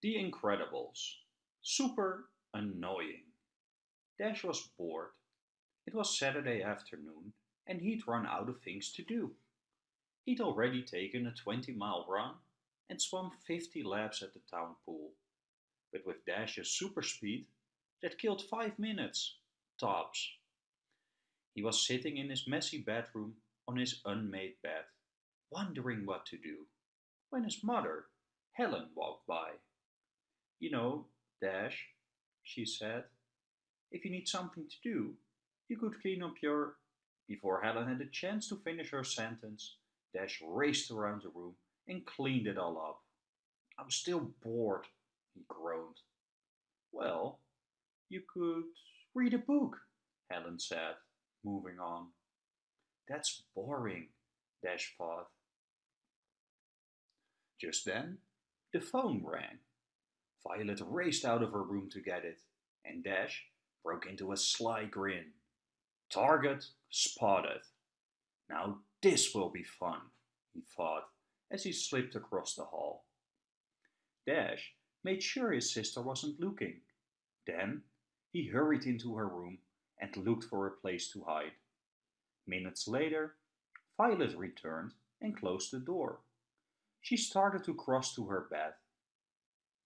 The Incredibles. Super annoying. Dash was bored. It was Saturday afternoon and he'd run out of things to do. He'd already taken a 20 mile run and swum 50 laps at the town pool. But with Dash's super speed, that killed 5 minutes, tops. He was sitting in his messy bedroom on his unmade bed, wondering what to do, when his mother, Helen, walked by. You know, Dash, she said, if you need something to do, you could clean up your. Before Helen had a chance to finish her sentence, Dash raced around the room and cleaned it all up. I'm still bored, he groaned. Well, you could read a book, Helen said, moving on. That's boring, Dash thought. Just then, the phone rang. Violet raced out of her room to get it, and Dash broke into a sly grin. Target spotted. Now this will be fun, he thought as he slipped across the hall. Dash made sure his sister wasn't looking. Then he hurried into her room and looked for a place to hide. Minutes later, Violet returned and closed the door. She started to cross to her bed.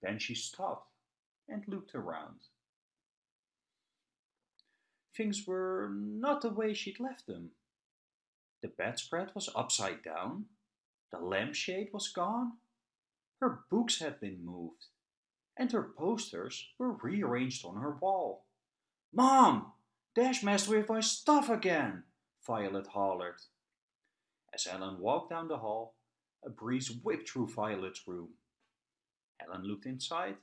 Then she stopped and looked around. Things were not the way she'd left them. The bedspread was upside down, the lampshade was gone, her books had been moved, and her posters were rearranged on her wall. Mom! Dash messed with my stuff again, Violet hollered. As Ellen walked down the hall, a breeze whipped through Violet's room. Helen looked inside.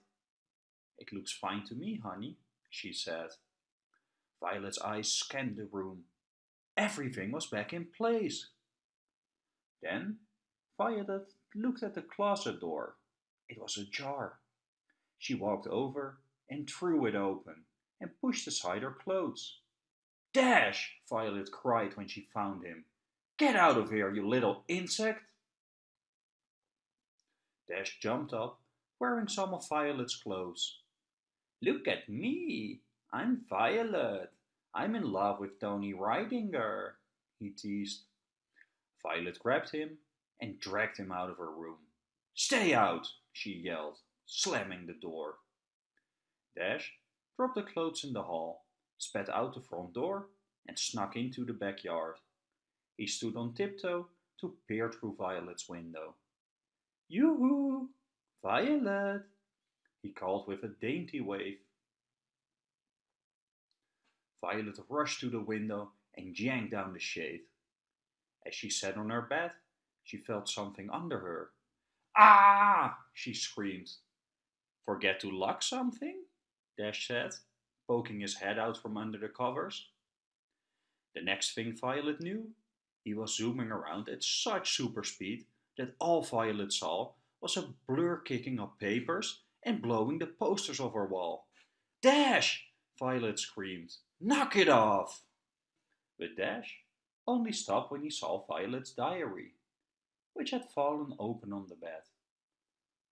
It looks fine to me, honey, she said. Violet's eyes scanned the room. Everything was back in place. Then Violet looked at the closet door. It was ajar. She walked over and threw it open and pushed aside her clothes. Dash! Violet cried when she found him. Get out of here, you little insect! Dash jumped up, wearing some of Violet's clothes. Look at me! I'm Violet. I'm in love with Tony Rydinger, he teased. Violet grabbed him and dragged him out of her room. Stay out, she yelled, slamming the door. Dash dropped the clothes in the hall, spat out the front door, and snuck into the backyard. He stood on tiptoe to peer through Violet's window. Yoo-hoo! Violet! he called with a dainty wave. Violet rushed to the window and yanked down the shade. As she sat on her bed, she felt something under her. Ah! she screamed. Forget to lock something? Dash said, poking his head out from under the covers. The next thing Violet knew, he was zooming around at such super speed that all Violet saw was a blur kicking up papers and blowing the posters off her wall. Dash! Violet screamed. Knock it off! But Dash only stopped when he saw Violet's diary, which had fallen open on the bed.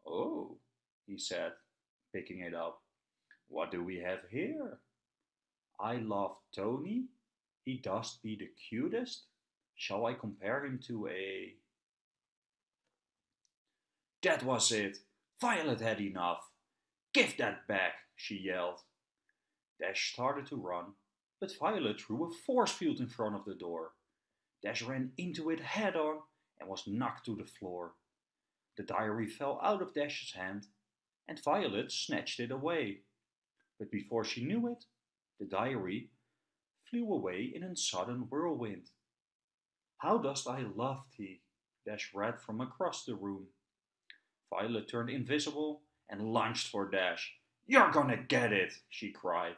Oh, he said, picking it up. What do we have here? I love Tony. He does be the cutest. Shall I compare him to a... That was it. Violet had enough. Give that back, she yelled. Dash started to run, but Violet threw a force field in front of the door. Dash ran into it head on and was knocked to the floor. The diary fell out of Dash's hand, and Violet snatched it away. But before she knew it, the diary flew away in a sudden whirlwind. How dost I love thee? Dash read from across the room. Violet turned invisible and lunged for Dash. You're gonna get it, she cried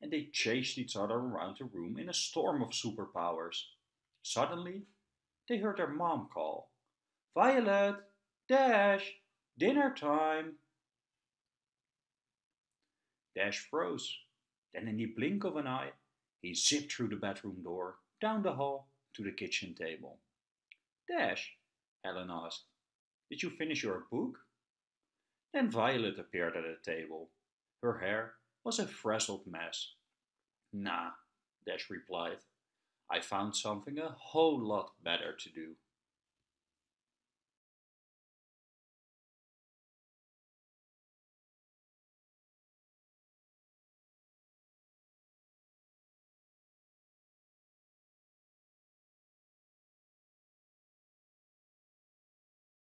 and they chased each other around the room in a storm of superpowers. Suddenly, they heard their mom call, Violet, Dash, dinner time. Dash froze. Then in the blink of an eye, he zipped through the bedroom door, down the hall, to the kitchen table. Dash, Helen asked, did you finish your book? Then Violet appeared at the table. Her hair was a frazzled mess. Nah, Dash replied. I found something a whole lot better to do.